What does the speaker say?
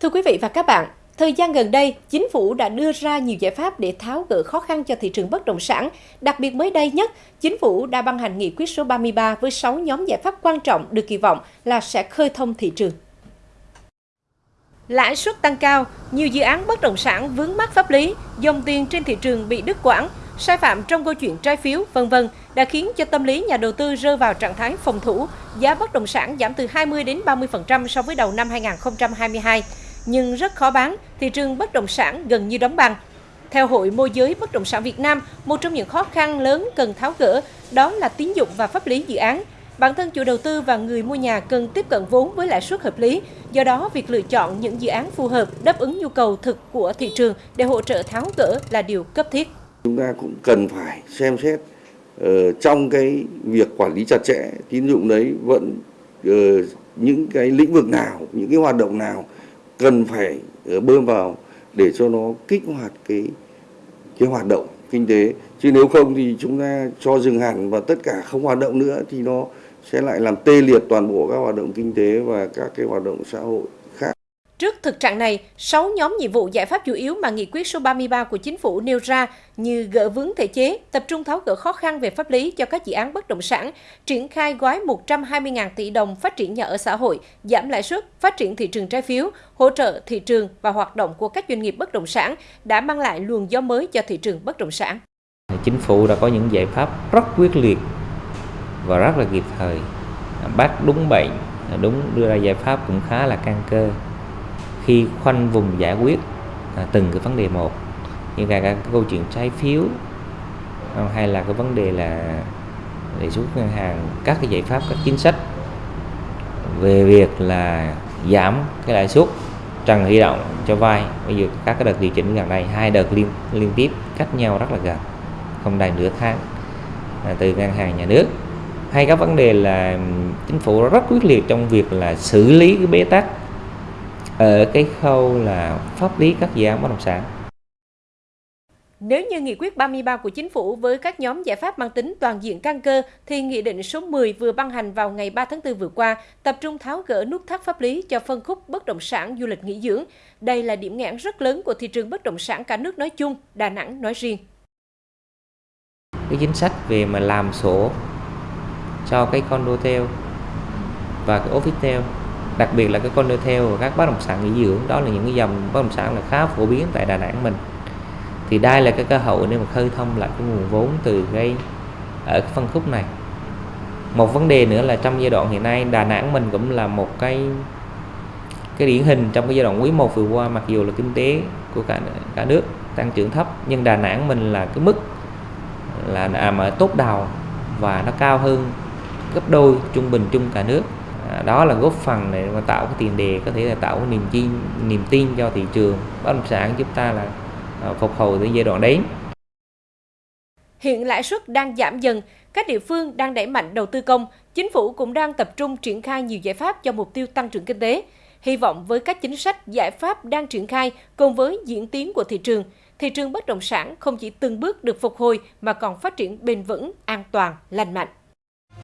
Thưa quý vị và các bạn, thời gian gần đây, chính phủ đã đưa ra nhiều giải pháp để tháo gỡ khó khăn cho thị trường bất động sản. Đặc biệt mới đây nhất, chính phủ đã ban hành nghị quyết số 33 với 6 nhóm giải pháp quan trọng được kỳ vọng là sẽ khơi thông thị trường. Lãi suất tăng cao, nhiều dự án bất động sản vướng mắc pháp lý, dòng tiền trên thị trường bị đứt quãng, sai phạm trong câu chuyện trái phiếu, vân vân đã khiến cho tâm lý nhà đầu tư rơi vào trạng thái phòng thủ, giá bất động sản giảm từ 20 đến 30% so với đầu năm 2022 nhưng rất khó bán, thị trường bất động sản gần như đóng băng. Theo Hội Môi giới Bất động sản Việt Nam, một trong những khó khăn lớn cần tháo gỡ đó là tín dụng và pháp lý dự án. Bản thân chủ đầu tư và người mua nhà cần tiếp cận vốn với lãi suất hợp lý, do đó việc lựa chọn những dự án phù hợp đáp ứng nhu cầu thực của thị trường để hỗ trợ tháo gỡ là điều cấp thiết. Chúng ta cũng cần phải xem xét uh, trong cái việc quản lý chặt chẽ tín dụng đấy vẫn uh, những cái lĩnh vực nào, những cái hoạt động nào cần phải ờ, bơm vào để cho nó kích hoạt cái cái hoạt động kinh tế chứ nếu không thì chúng ta cho dừng hẳn và tất cả không hoạt động nữa thì nó sẽ lại làm tê liệt toàn bộ các hoạt động kinh tế và các cái hoạt động xã hội. Trước thực trạng này, 6 nhóm nhiệm vụ giải pháp chủ yếu mà nghị quyết số 33 của chính phủ nêu ra như gỡ vướng thể chế, tập trung tháo gỡ khó khăn về pháp lý cho các dự án bất động sản, triển khai gói 120.000 tỷ đồng phát triển nhà ở xã hội, giảm lãi suất, phát triển thị trường trái phiếu, hỗ trợ thị trường và hoạt động của các doanh nghiệp bất động sản đã mang lại luồng gió mới cho thị trường bất động sản. Chính phủ đã có những giải pháp rất quyết liệt và rất là kịp thời, bắt đúng bệnh, đúng đưa ra giải pháp cũng khá là căn cơ khi khoanh vùng giải quyết à, từng cái vấn đề một. Như là cái câu chuyện trái phiếu à, hay là cái vấn đề là đề xuất ngân hàng các cái giải pháp các chính sách về việc là giảm cái lãi suất trần huy động cho vay. Bây giờ các cái đợt điều chỉnh gần đây hai đợt liên liên tiếp cách nhau rất là gần không đầy nửa tháng à, từ ngân hàng nhà nước. Hay các vấn đề là chính phủ rất quyết liệt trong việc là xử lý cái bế tắc ở cái khâu là pháp lý các dự án bất động sản. Nếu như nghị quyết 33 của chính phủ với các nhóm giải pháp mang tính toàn diện căn cơ, thì nghị định số 10 vừa ban hành vào ngày 3 tháng 4 vừa qua, tập trung tháo gỡ nút thắt pháp lý cho phân khúc bất động sản du lịch nghỉ dưỡng. Đây là điểm nghẽn rất lớn của thị trường bất động sản cả nước nói chung, Đà Nẵng nói riêng. Cái chính sách về mà làm sổ cho cái condotel và cái officetel đặc biệt là cái condotel và các bất động sản nghỉ dưỡng, đó là những cái dòng bất động sản là khá phổ biến tại Đà Nẵng mình. Thì đây là cái cơ hội để mà khơi thông lại cái nguồn vốn từ cái, ở cái phân khúc này. Một vấn đề nữa là trong giai đoạn hiện nay, Đà Nẵng mình cũng là một cái cái điển hình trong cái giai đoạn quý 1 vừa qua, mặc dù là kinh tế của cả cả nước tăng trưởng thấp, nhưng Đà Nẵng mình là cái mức là à, nằm ở tốt đầu và nó cao hơn gấp đôi trung bình chung cả nước đó là góp phần để mà tạo cái tiền đề có thể là tạo cái niềm tin niềm tin cho thị trường bất động sản chúng ta là à, phục hồi tới giai đoạn đấy Hiện lãi suất đang giảm dần, các địa phương đang đẩy mạnh đầu tư công, chính phủ cũng đang tập trung triển khai nhiều giải pháp cho mục tiêu tăng trưởng kinh tế. Hy vọng với các chính sách, giải pháp đang triển khai cùng với diễn tiến của thị trường, thị trường bất động sản không chỉ từng bước được phục hồi mà còn phát triển bền vững, an toàn, lành mạnh.